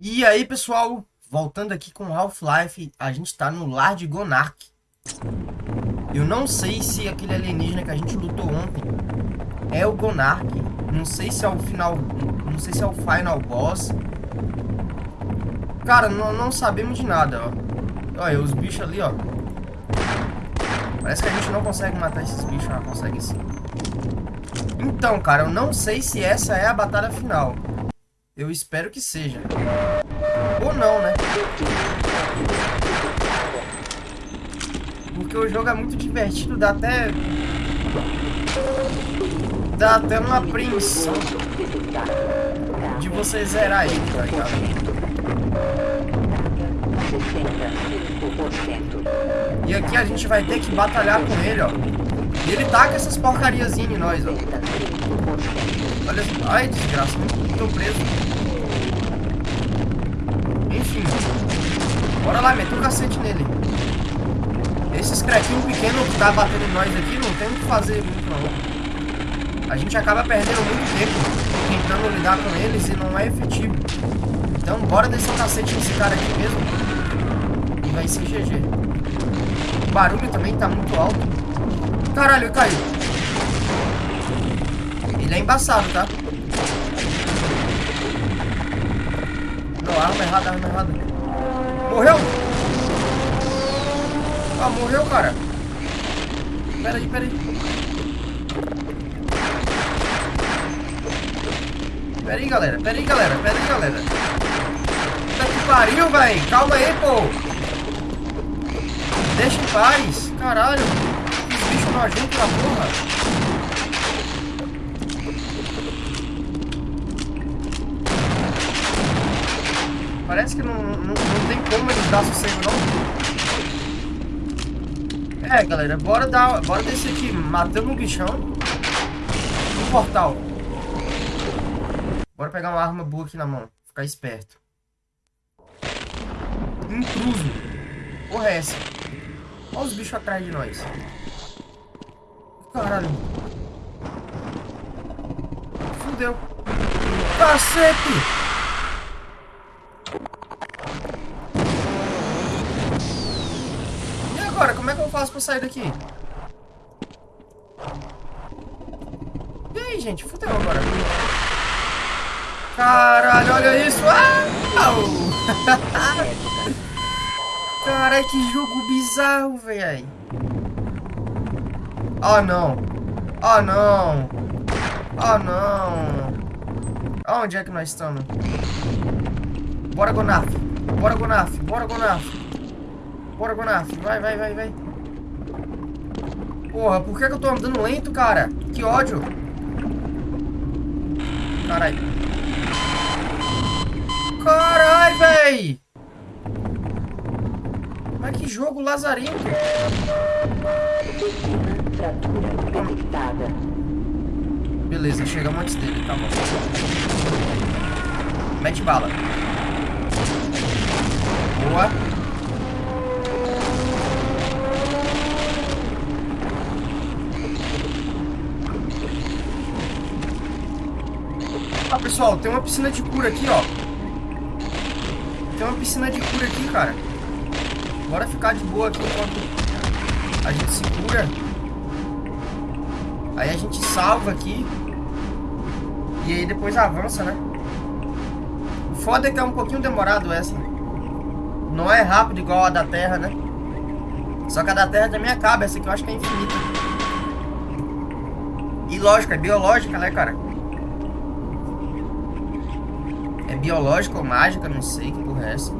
E aí, pessoal, voltando aqui com Half-Life, a gente tá no lar de Gonark. Eu não sei se aquele alienígena que a gente lutou ontem é o Gonark. Não sei se é o final, não sei se é o final boss. Cara, não, não sabemos de nada, ó. Olha, os bichos ali, ó. Parece que a gente não consegue matar esses bichos, ah, consegue sim. Então, cara, eu não sei se essa é a batalha final. Eu espero que seja. Ou não, né? Porque o jogo é muito divertido, dá até... Dá até uma apreensão de você zerar ele, tá ligado? E aqui a gente vai ter que batalhar com ele, ó. E ele taca essas porcariazinhas em nós, ó. Olha, ai, desgraça, tô preso. Enfim. Bora lá, mete um cacete nele. Esses cretinhos pequenos que tá batendo em nós aqui, não tem o que fazer muito, não. A gente acaba perdendo muito tempo tentando lidar com eles e não é efetivo. Então, bora descer o cacete nesse cara aqui mesmo. E vai ser GG. O barulho também tá muito alto. Caralho, caiu. Ele é embaçado, tá? Não, arma errada, arma errada. Morreu? Ah, morreu, cara. Pera aí, pera aí. Pera aí, galera. Pera aí, galera. Pera aí, galera. Puta que pariu, velho. Calma aí, pô. Deixa em paz. Caralho. Que bicho nojento da porra. Parece que não, não, não tem como eles dar sossego, não. É, galera, bora dar, bora descer aqui, matando um bichão no portal. Bora pegar uma arma boa aqui na mão, ficar esperto. Intruso. Porra é essa? Olha os bichos atrás de nós. Caralho. Fudeu. Cacete! Agora? Como é que eu faço pra sair daqui? E aí, gente? Fudeu agora. Caralho, olha isso! Ah! Caralho, que jogo bizarro, velho. Oh, não. Oh, não. Oh, não. Onde é que nós estamos? Bora, Gonaf. Bora, Gonaf. Bora, Gonaf. Bora, Gonaf. Vai, vai, vai, vai. Porra, por que, que eu tô andando lento, cara? Que ódio. Caralho. Caralho, véi. Mas que jogo lazarento. Beleza, chegamos antes dele, tá bom. Mete bala. Boa. Ah, pessoal, tem uma piscina de cura aqui, ó. Tem uma piscina de cura aqui, cara. Bora ficar de boa aqui enquanto a gente se cura. Aí a gente salva aqui. E aí depois avança, né? O foda é que é um pouquinho demorado essa. Não é rápido igual a da Terra, né? Só que a da Terra também acaba. Essa aqui eu acho que é infinita. E lógico, é biológica, né, cara? Biológica ou mágica, não sei que porra é essa.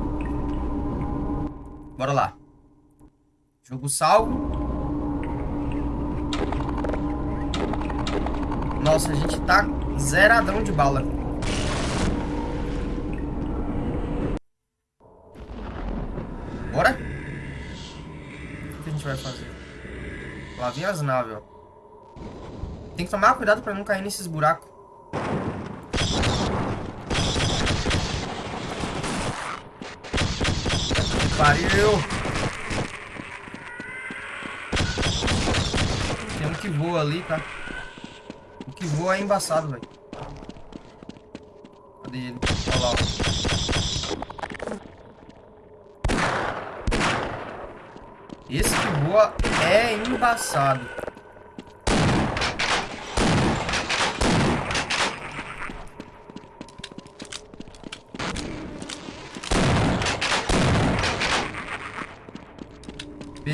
Bora lá. Jogo salvo. Nossa, a gente tá zeradão de bala. Bora? O que a gente vai fazer? Lá vem as naves, ó. Tem que tomar cuidado pra não cair nesses buracos. pariu! Tem um que voa ali, tá? O que voa é embaçado, velho. Cadê ele? Olha lá, ó. Esse que voa é embaçado.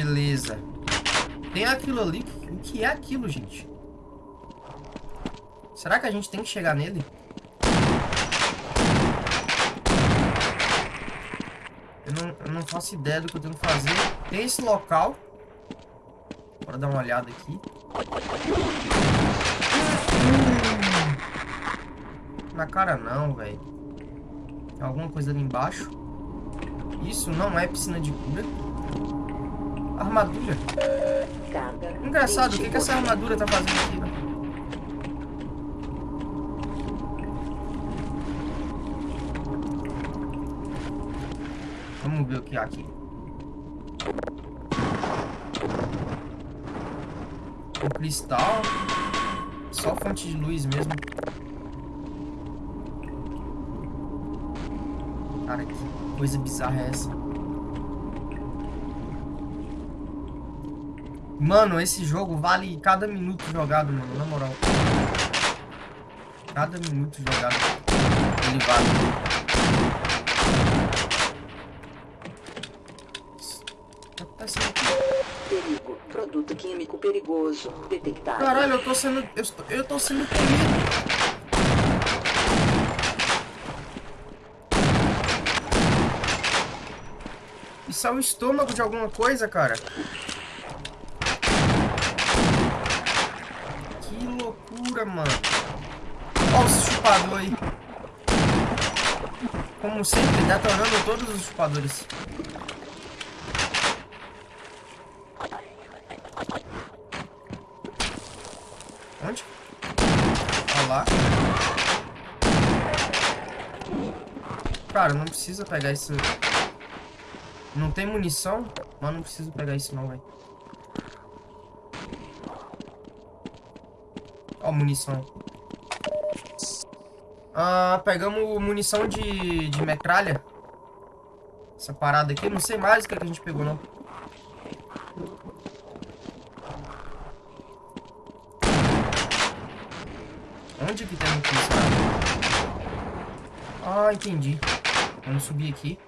Beleza. Tem aquilo ali. O que é aquilo, gente? Será que a gente tem que chegar nele? Eu não, eu não faço ideia do que eu tenho que fazer. Tem esse local. Bora dar uma olhada aqui. Na cara não, velho. Tem alguma coisa ali embaixo. Isso não é piscina de cura. Armadura. Engraçado, o que, que essa armadura tá fazendo aqui, né? Vamos ver o que há aqui. Um cristal. Só fonte de luz mesmo. Cara, que coisa bizarra é essa? Mano, esse jogo vale cada minuto jogado, mano, na moral. Cada minuto jogado, ele vale. Tá Perigo. Produto químico perigoso. Detectado. Caralho, eu tô sendo... Eu, estou, eu tô sendo comido. Isso é o estômago de alguma coisa, cara. loucura, mano. Olha os chupadores aí. Como sempre, detonando todos os chupadores. Onde? Olha lá. Cara, não precisa pegar isso. Não tem munição? Mas não preciso pegar isso não, velho. Ó, munição. Ah, pegamos munição de, de metralha. Essa parada aqui. Não sei mais o que, é que a gente pegou, não. Onde que tem isso? Ah, entendi. Vamos subir aqui.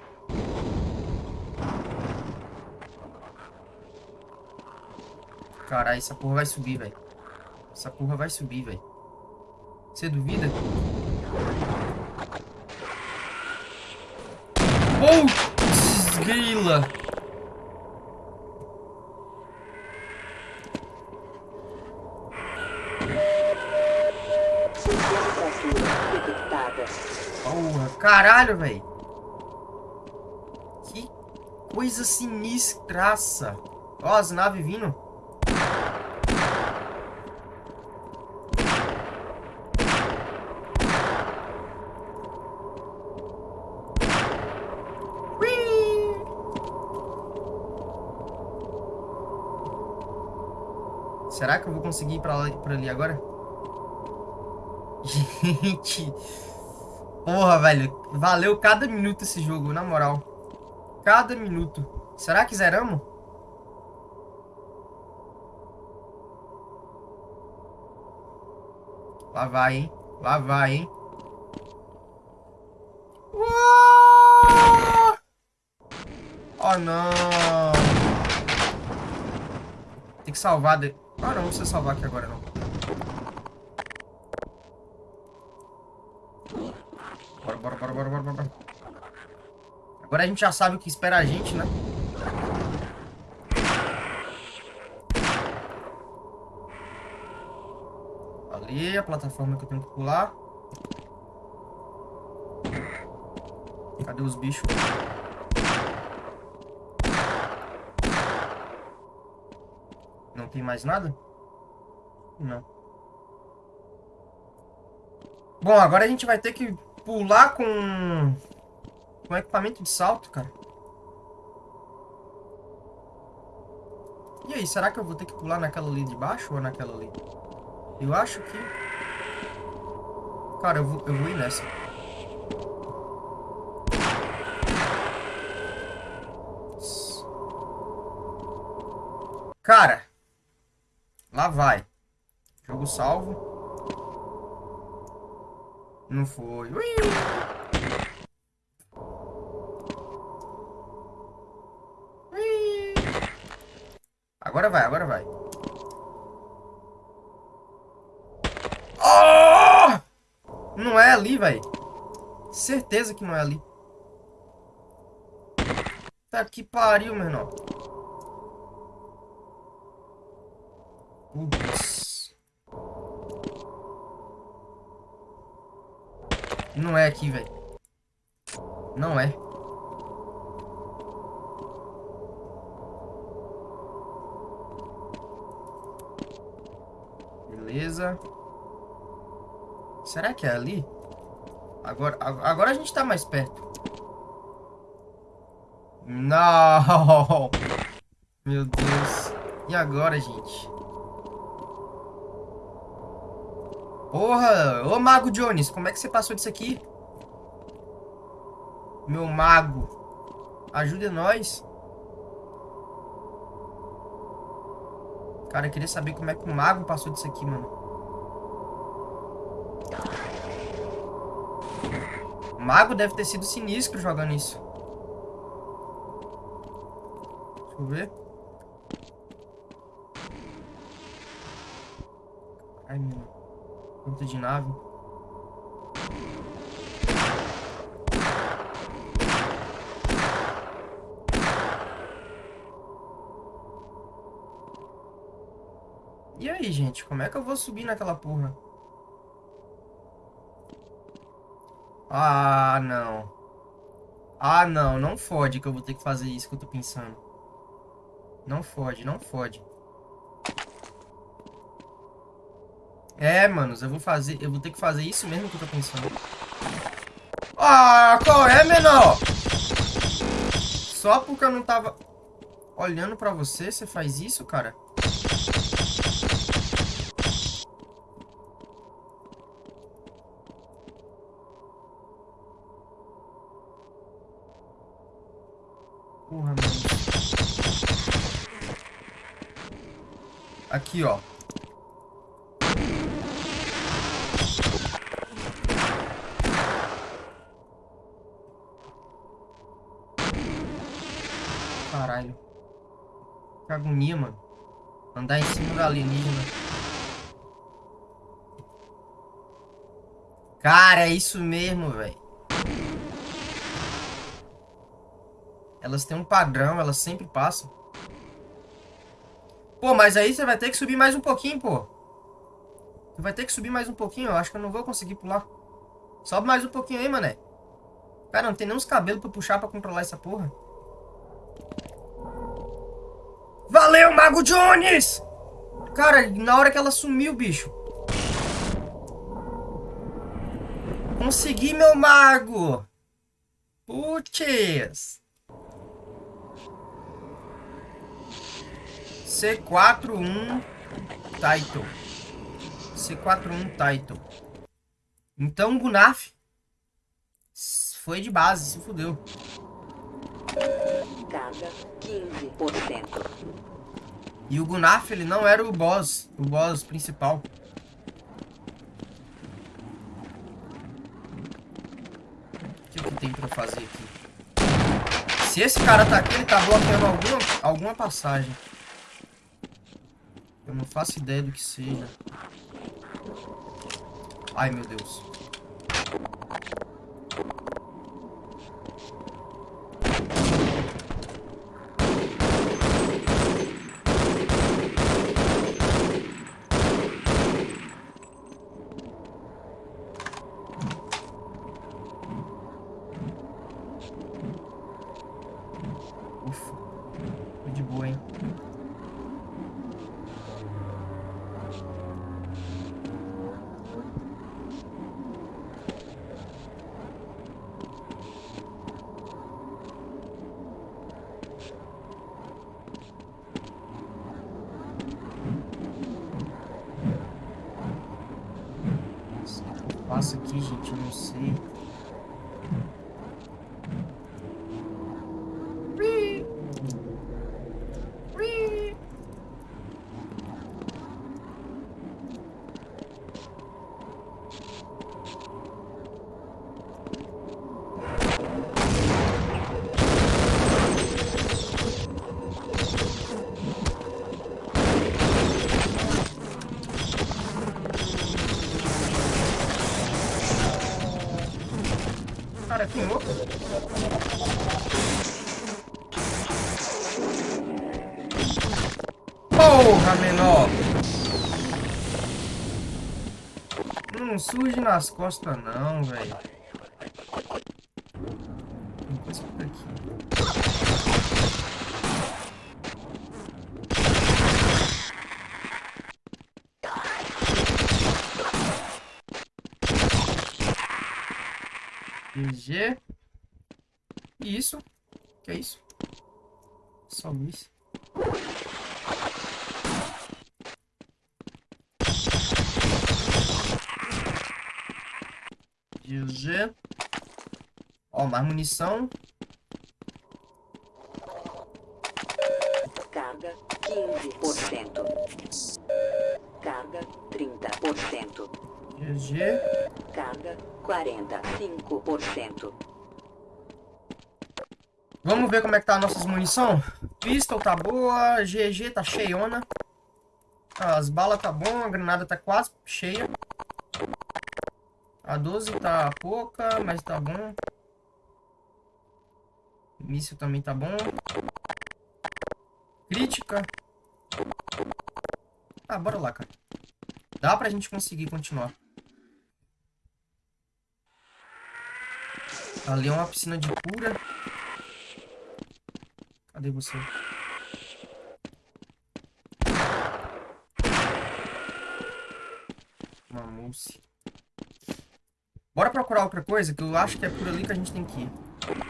Caralho, essa porra vai subir, velho. Essa porra vai subir, velho. Você duvida? Putz, grila. Porra, caralho, velho. Que coisa sinistraça. Ó, as naves vindo. Será que eu vou conseguir ir pra, lá, pra ali agora? Gente... Porra, velho. Valeu cada minuto esse jogo, na moral. Cada minuto. Será que zeramos? Lá vai, hein? Lá vai, hein? Oh, não. Tem que salvar... De... Ah, não, não precisa salvar aqui agora, não. Bora, bora, bora, bora, bora, bora. Agora a gente já sabe o que espera a gente, né? Ali, a plataforma que eu tenho que pular. Cadê os bichos? Tem mais nada? Não. Bom, agora a gente vai ter que pular com... Com equipamento de salto, cara. E aí, será que eu vou ter que pular naquela ali de baixo ou naquela ali? Eu acho que... Cara, eu vou, eu vou ir nessa. Vai. Jogo salvo. Não foi. Ui! Ui! Agora vai, agora vai. Oh! Não é ali, velho. Certeza que não é ali. Tá que pariu, meu irmão. Não é aqui, velho. Não é. Beleza. Será que é ali? Agora, agora a gente tá mais perto. Não! Meu Deus. E agora, gente? Porra! Ô, Mago Jones, como é que você passou disso aqui? Meu mago. Ajude nós. Cara, eu queria saber como é que o mago passou disso aqui, mano. O mago deve ter sido sinistro jogando isso. Deixa eu ver. Ai, meu... De nave. E aí, gente? Como é que eu vou subir naquela porra? Ah, não. Ah, não. Não fode que eu vou ter que fazer isso que eu tô pensando. Não fode, não fode. É, manos, eu vou fazer, eu vou ter que fazer isso mesmo que eu tô pensando. Ah, qual é, menor? Só porque eu não tava olhando pra você, você faz isso, cara? Porra, mano. Aqui, ó. Caralho. Que agonia, mano. Andar em cima do alienígena. Cara, é isso mesmo, velho. Elas têm um padrão, elas sempre passam. Pô, mas aí você vai ter que subir mais um pouquinho, pô. Você vai ter que subir mais um pouquinho, eu acho que eu não vou conseguir pular. Sobe mais um pouquinho aí, mané. Cara, não tem nem uns cabelos pra puxar pra controlar essa porra. Valeu, Mago Jones! Cara, na hora que ela sumiu, bicho. Consegui, meu mago! Putz! C41 Title. C41 Title. Então, Gunaf foi de base, se fudeu. Carga 15%. E o Gunaf, ele não era o boss, o boss principal. O que, que tem pra fazer aqui? Se esse cara tá aqui, ele tá bloqueando alguma, alguma passagem. Eu não faço ideia do que seja. Ai, meu Deus. Faço aqui, gente? Eu não sei. Não surge nas costas não, velho. GG. E isso? Que é isso? Só isso. GG. Ó, mais munição. Carga 15%. Carga 30%. GG. Carga 45%. Vamos ver como é que tá as nossas munição. Pistol tá boa, GG tá cheiona. As balas tá bom, a granada tá quase cheia. A 12 tá pouca, mas tá bom. Míssil também tá bom. Crítica. Ah, bora lá, cara. Dá pra gente conseguir continuar. Ali é uma piscina de cura. Cadê você? Uma mousse. Bora procurar outra coisa, que eu acho que é por ali que a gente tem que ir.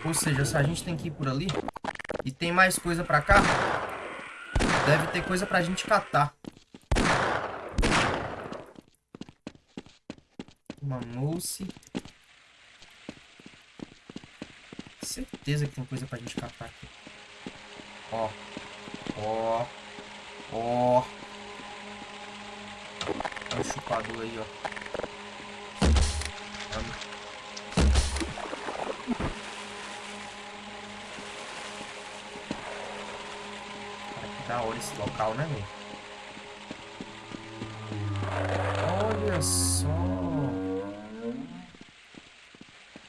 Ou seja, se a gente tem que ir por ali e tem mais coisa pra cá, deve ter coisa pra gente catar. Uma mousse. Certeza que tem coisa pra gente catar aqui. Ó. Ó. Ó. Olha o chupador aí, ó. Que da hora esse local, né, velho? Olha só.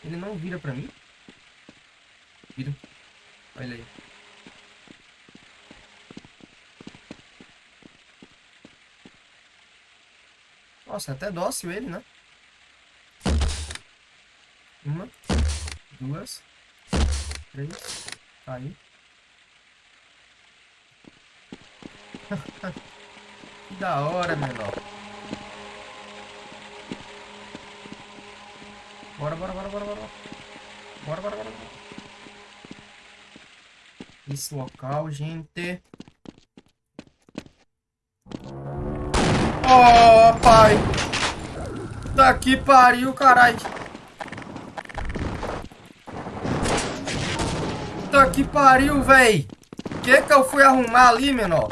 Ele não vira pra mim? Vira. Olha aí. Nossa, é até dócil ele, né? Uma, duas, três, tá aí. que da hora, menor. Bora, bora, bora, bora, bora. Bora, bora, bora. Esse local, gente. Oh, pai. Tá que pariu, caralho. Que pariu, véi. Que que eu fui arrumar ali, menor?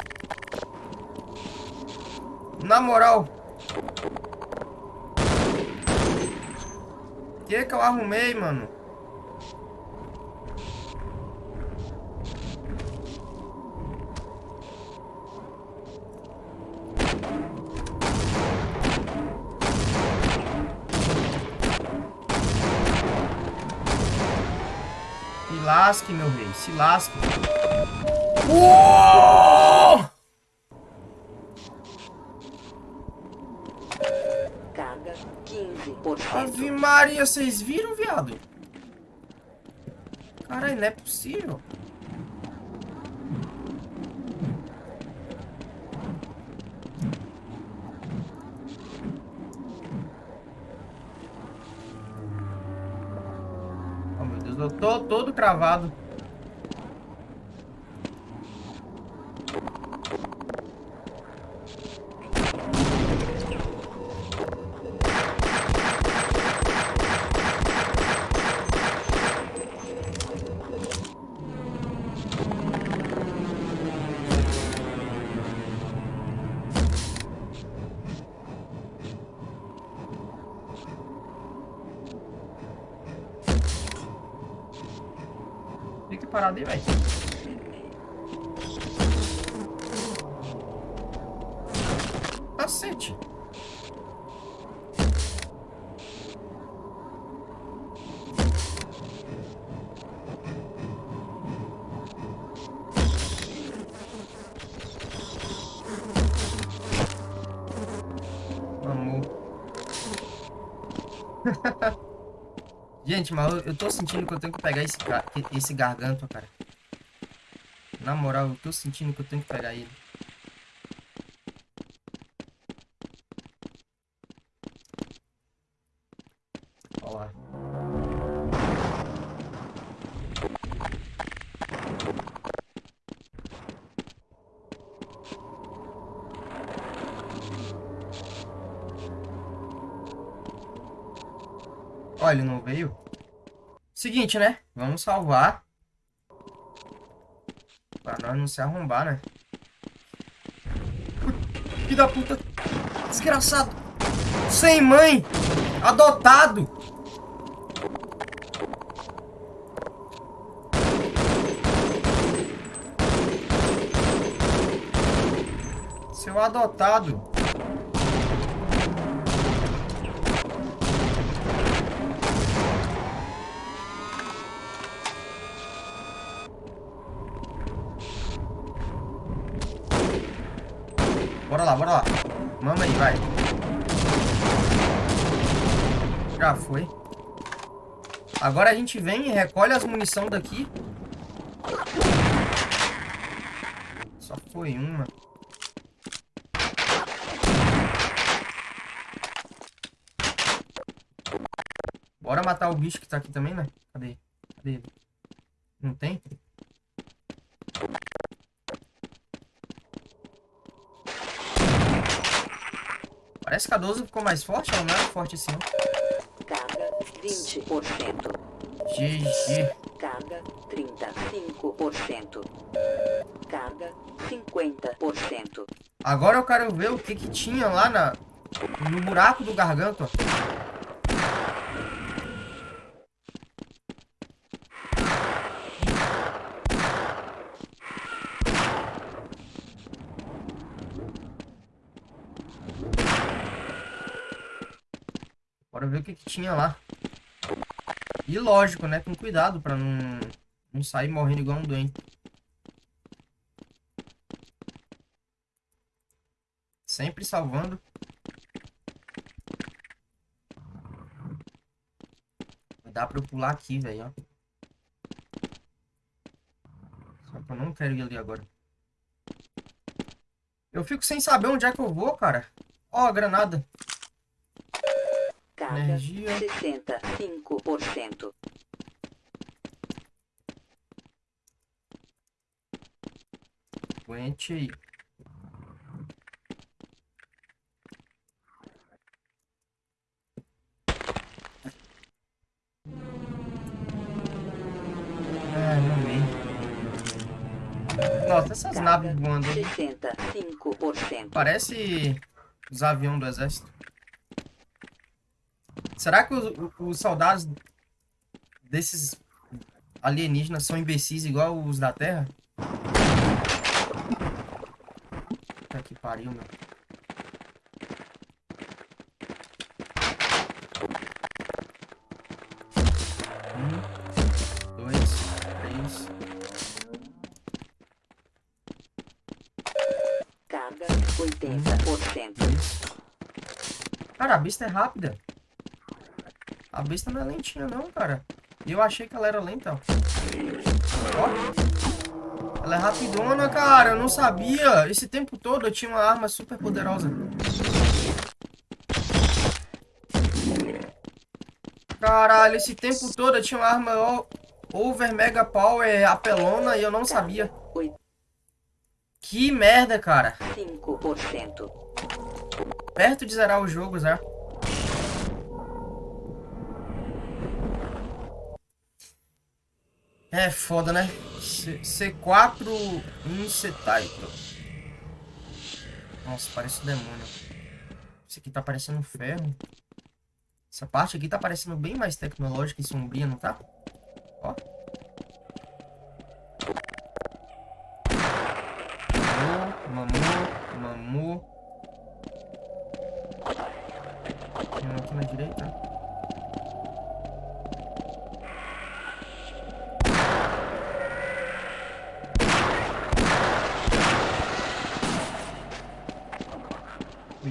Na moral. Que que eu arrumei, mano? Se lasque, meu rei. Se lasque. Uou! Carga 15%. Ave Maria, vocês viram, viado? Caralho, não é possível. Tô todo cravado. Gente, mas eu, eu tô sentindo que eu tenho que pegar esse, esse garganto, cara. Na moral, eu tô sentindo que eu tenho que pegar ele. Seguinte, né? Vamos salvar. Pra nós não se arrombar, né? Filho da puta. Desgraçado. Sem mãe. Adotado. Seu adotado. Bora lá, bora lá. Mama aí, vai. Já foi. Agora a gente vem e recolhe as munição daqui. Só foi uma. Bora matar o bicho que tá aqui também, né? Cadê? Cadê ele? Não tem? Parece que a 12 ficou mais forte, ela não é forte assim, não. Carga 20%. GG. Carga 35%. Carga 50%. Agora eu quero ver o que que tinha lá na, no buraco do garganto. ó. Bora ver o que que tinha lá. E lógico, né? Com cuidado pra não, não sair morrendo igual um doente. Sempre salvando. Dá pra eu pular aqui, velho, ó. Só que eu não quero ir ali agora. Eu fico sem saber onde é que eu vou, cara. Ó, a granada. Carga Energia. 65%. Aguente aí. Mamei. Nossa, essas naves voando. aí. 65%. Parece os aviões do exército. Será que os, os soldados desses alienígenas são imbecis igual os da Terra? Puta que pariu, meu. Um, dois, três. Carga 80%. Cara, a besta é rápida. A besta não é lentinha não, cara. E eu achei que ela era lenta, ó. Ó. Ela é rapidona, cara. Eu não sabia. Esse tempo todo eu tinha uma arma super poderosa. Caralho, esse tempo todo eu tinha uma arma over mega power apelona e eu não sabia. Que merda, cara. 5%. Perto de zerar o jogo, já. É foda, né? C C4 Incetaito. Nossa, parece um demônio. Isso aqui tá parecendo ferro. Essa parte aqui tá parecendo bem mais tecnológica e sombria, não tá? Ó. Mamu, mamu, mamu. Tem um aqui na direita.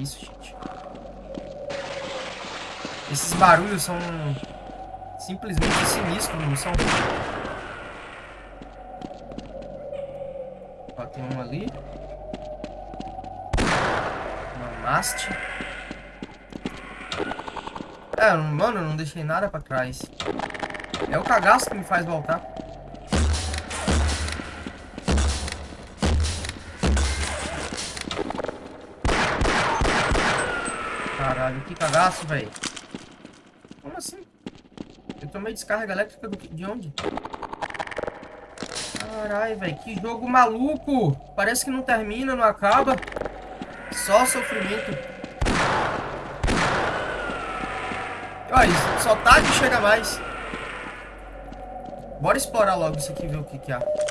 Isso, gente. Esses barulhos são simplesmente sinistros, não são? Ó, tem um ali. Uma maste. É, mano, eu não deixei nada pra trás. É o cagaço que me faz voltar. Que cagaço, velho. Como assim? Eu tomei descarga elétrica do... de onde? Caralho, velho, que jogo maluco. Parece que não termina, não acaba. Só sofrimento. Olha, só que chega mais. Bora explorar logo isso aqui e ver o que que há. Caralho.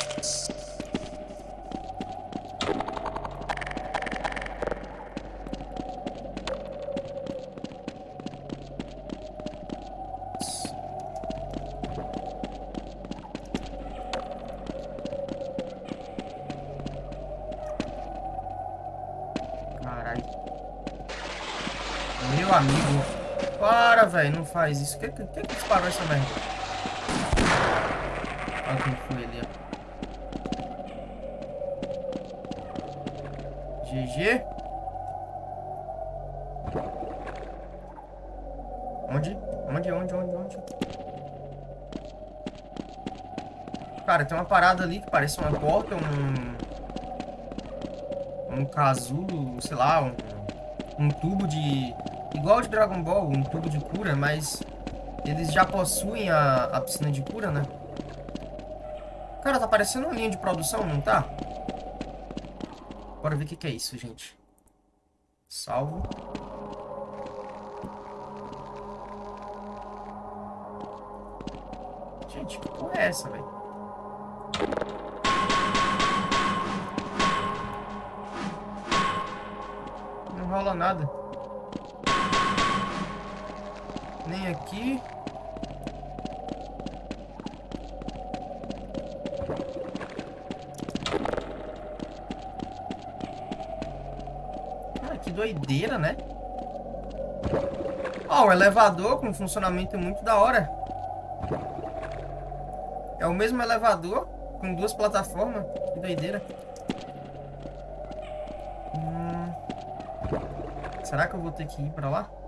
Amigo. Para, velho. Não faz isso. Quem que, que, que disparou essa merda? Olha quem foi ali, ó. GG. Onde? Onde, onde, onde, onde? Cara, tem uma parada ali que parece uma porta, um... Um casulo, sei lá, um, um tubo de... Igual de Dragon Ball, um tubo de cura, mas... Eles já possuem a, a piscina de cura, né? Cara, tá parecendo uma linha de produção, não tá? Bora ver o que, que é isso, gente. Salvo. Gente, que porra é essa, velho? Não rola nada. Nem aqui. Cara, que doideira, né? Ó, o elevador com funcionamento muito da hora. É o mesmo elevador com duas plataformas. Que doideira. Hum... Será que eu vou ter que ir pra lá?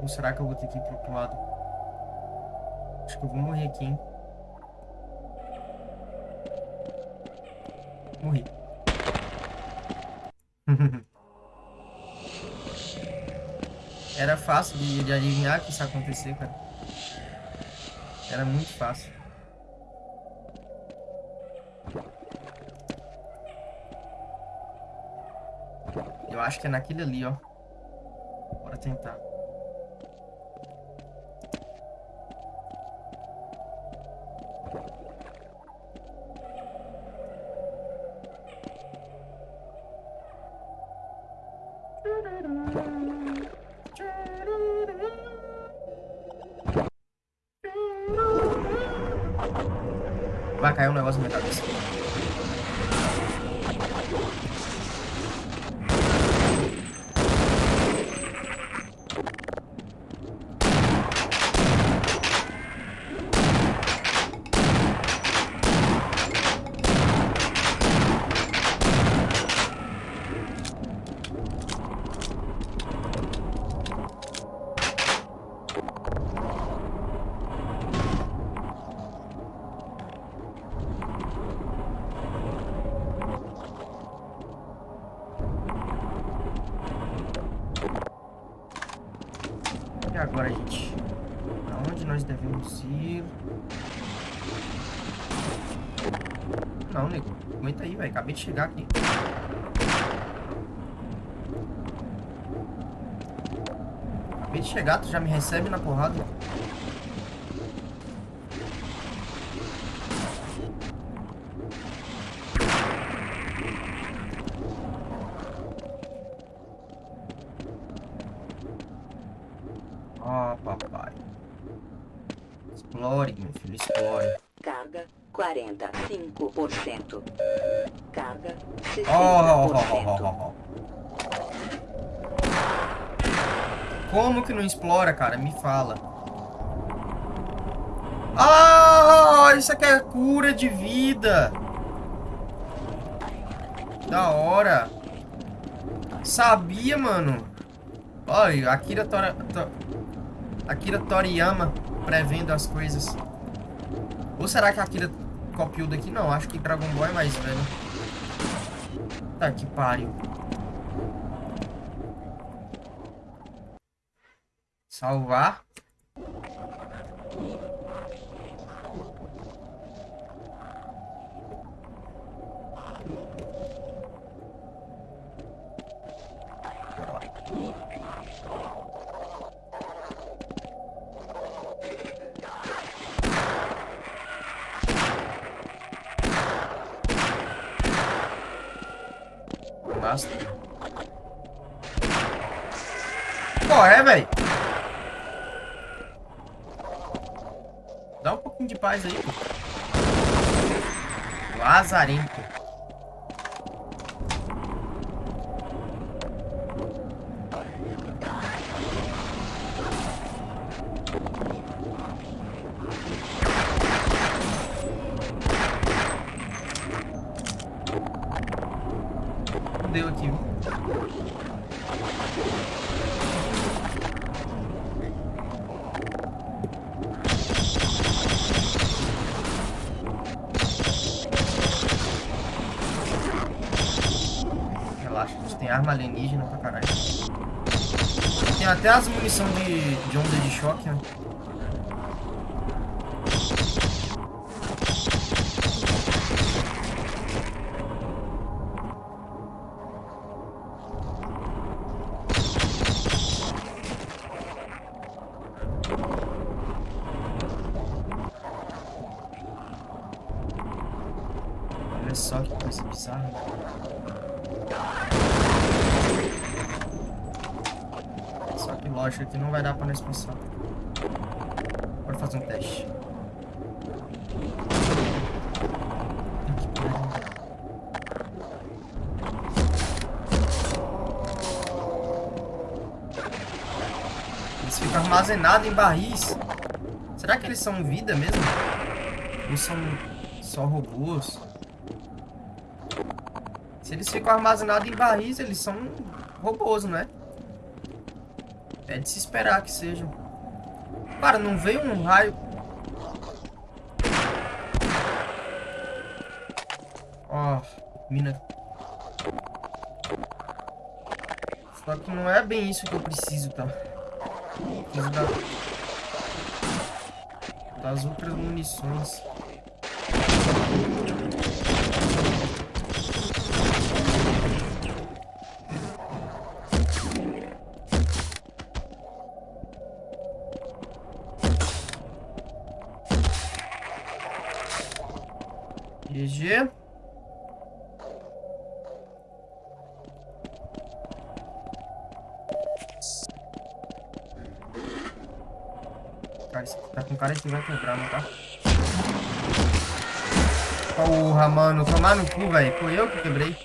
Ou será que eu vou ter que ir pro outro lado? Acho que eu vou morrer aqui, hein? Morri. Era fácil de, de adivinhar que isso ia acontecer, cara. Era muito fácil. Eu acho que é naquele ali, ó. Bora tentar. Velho. Acabei de chegar aqui. Acabei de chegar, tu já me recebe na porrada. Ó, papai. Explore, meu filho, explore. Carga 45%. Carga 60%. Ó, ó, ó, ó, ó, ó. Como que não explora, cara? Me fala. Ah, isso aqui é cura de vida. Da hora. Sabia, mano. Olha, Akira, Tora, to, Akira Toriyama prevendo as coisas. Ou será que a Akira copiou daqui? Não, acho que Dragon Ball é mais velho. Tá que pariu. Salvar. Lazarento. Deu aqui, viu? Relaxa, a gente tem arma alienígena pra caralho. Tem munição de, de onda de choque, né? Não nós passar. Bora fazer um teste. Eles ficam armazenados em barris. Será que eles são vida mesmo? Ou são só robôs? Se eles ficam armazenados em barris, eles são robôs, né? É de se esperar que sejam. Cara, não veio um raio... Ó, mina... Só que não é bem isso que eu preciso, tá? Preciso da... das outras munições. Tá com cara que vai quebrar, não tá? Porra, mano. Tomar no cu, velho. Foi eu que quebrei.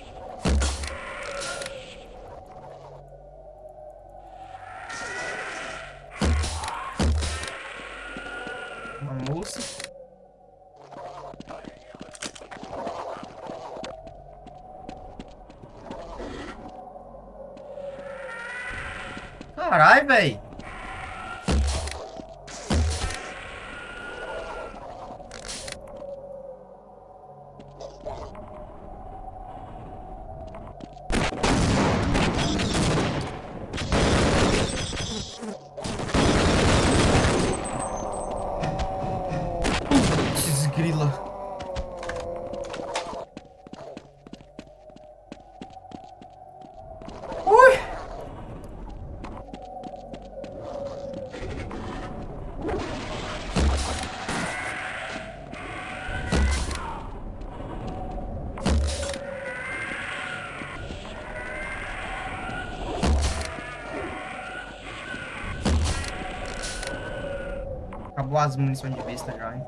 Acabou as munições de besta já, hein?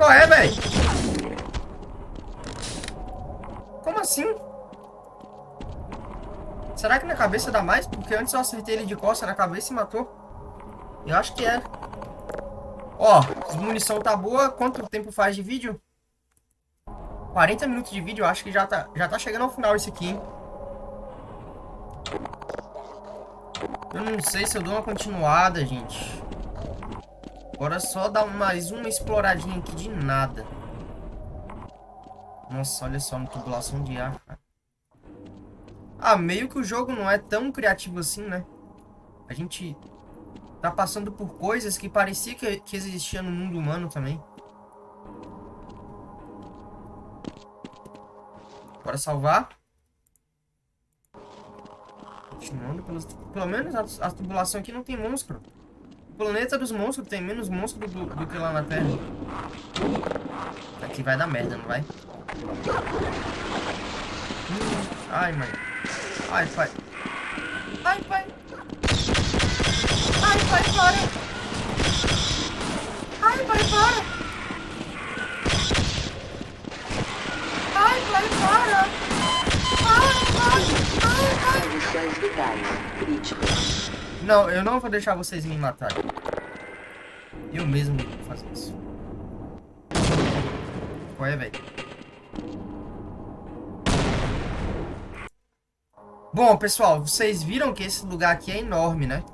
É, assim? cabeça dá mais? Porque antes eu acertei ele de costa na cabeça e matou. Eu acho que é. Ó, a munição tá boa. Quanto tempo faz de vídeo? 40 minutos de vídeo. Acho que já tá, já tá chegando ao final esse aqui, hein? Eu não sei se eu dou uma continuada, gente. Agora só dar mais uma exploradinha aqui de nada. Nossa, olha só, uma tubulação de ar, cara. Ah, meio que o jogo não é tão criativo assim, né? A gente tá passando por coisas que parecia que, que existia no mundo humano também. Bora salvar. Continuando pelos... Pelo menos a, a aqui não tem monstro. O planeta dos monstros tem menos monstro do, do que lá na Terra. Aqui vai dar merda, não vai? Ai, mãe. Ai, pai. Ai, pai. Ai, pai, para! Ai, pai, para! Ai, pai, para! Ai! Ai, pai! Condições vitais críticas. Não, eu não vou deixar vocês me matarem. Eu mesmo vou fazer isso. Qual é, velho? Bom, pessoal, vocês viram que esse lugar aqui é enorme, né?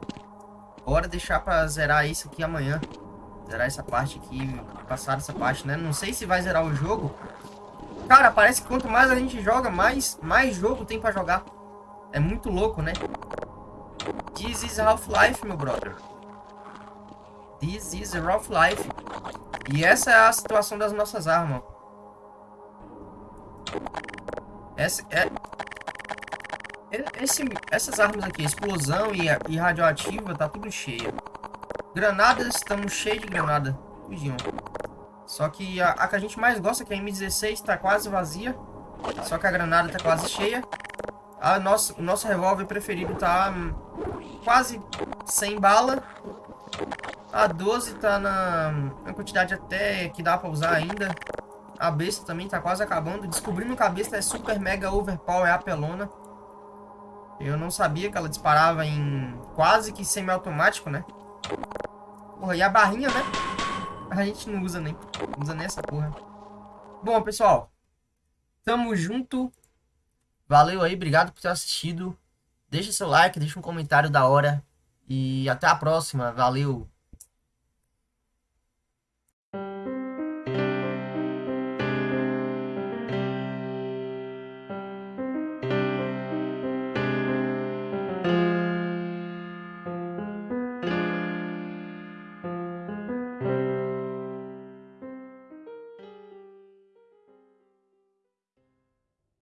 Bora deixar pra zerar isso aqui amanhã. Zerar essa parte aqui, passar essa parte, né? Não sei se vai zerar o jogo. Cara, parece que quanto mais a gente joga, mais, mais jogo tem pra jogar. É muito louco, né? This is Half-Life, meu brother. This is Half-Life. E essa é a situação das nossas armas. Essa é... Esse, essas armas aqui, explosão e, e radioativa, tá tudo cheio. Granadas, estamos cheios de granada. Só que a, a, que a gente mais gosta, que é a M16, tá quase vazia. Só que a granada tá quase cheia. A nosso, o nosso revólver preferido tá hum, quase sem bala. A 12 tá na, na quantidade até que dá pra usar ainda. A besta também tá quase acabando. Descobrindo que a besta é super mega overpower, é apelona. Eu não sabia que ela disparava em quase que semi-automático, né? Porra, e a barrinha, né? A gente não usa nem. Não usa nem essa porra. Bom, pessoal. Tamo junto. Valeu aí, obrigado por ter assistido. Deixa seu like, deixa um comentário da hora. E até a próxima. Valeu.